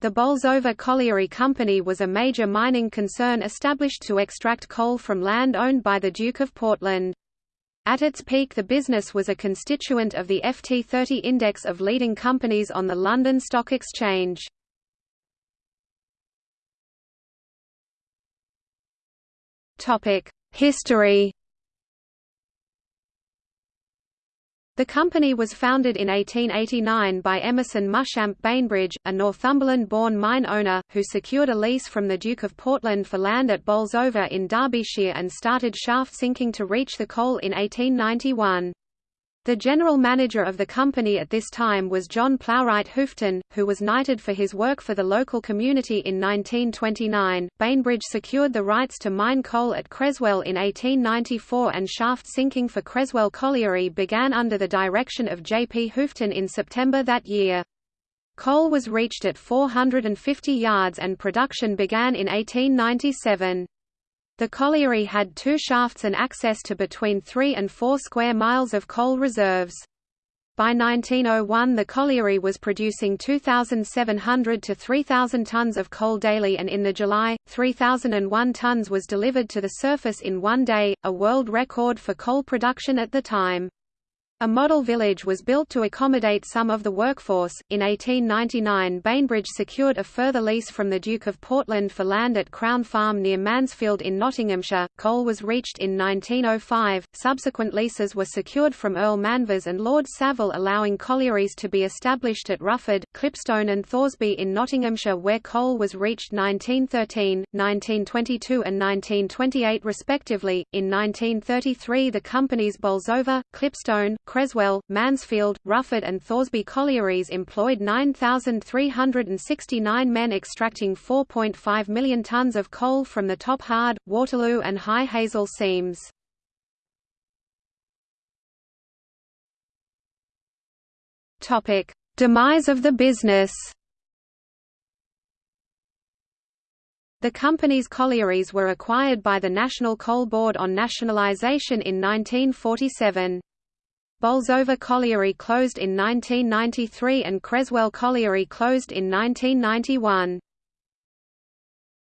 The Bolsover Colliery Company was a major mining concern established to extract coal from land owned by the Duke of Portland. At its peak the business was a constituent of the FT30 index of leading companies on the London Stock Exchange. History The company was founded in 1889 by Emerson Muschamp Bainbridge, a Northumberland-born mine owner, who secured a lease from the Duke of Portland for land at Bolsover in Derbyshire and started shaft sinking to reach the coal in 1891. The general manager of the company at this time was John Plowright Houghton, who was knighted for his work for the local community in 1929. Bainbridge secured the rights to mine coal at Creswell in 1894 and shaft sinking for Creswell Colliery began under the direction of J. P. Houghton in September that year. Coal was reached at 450 yards and production began in 1897. The colliery had two shafts and access to between 3 and 4 square miles of coal reserves. By 1901 the colliery was producing 2,700 to 3,000 tons of coal daily and in the July, 3,001 tons was delivered to the surface in one day, a world record for coal production at the time. A model village was built to accommodate some of the workforce. In 1899, Bainbridge secured a further lease from the Duke of Portland for land at Crown Farm near Mansfield in Nottinghamshire. Coal was reached in 1905. Subsequent leases were secured from Earl Manvers and Lord Savile, allowing collieries to be established at Rufford, Clipstone, and Thoresby in Nottinghamshire, where coal was reached 1913, 1922, and 1928 respectively. In 1933, the companies Bolsover, Clipstone, Creswell, Mansfield, Rufford and Thoresby collieries employed 9,369 men extracting 4.5 million tonnes of coal from the Top Hard, Waterloo and High Hazel seams. Demise of the business The company's collieries were acquired by the National Coal Board on nationalisation in 1947. Bolsover Colliery closed in 1993 and Creswell Colliery closed in 1991.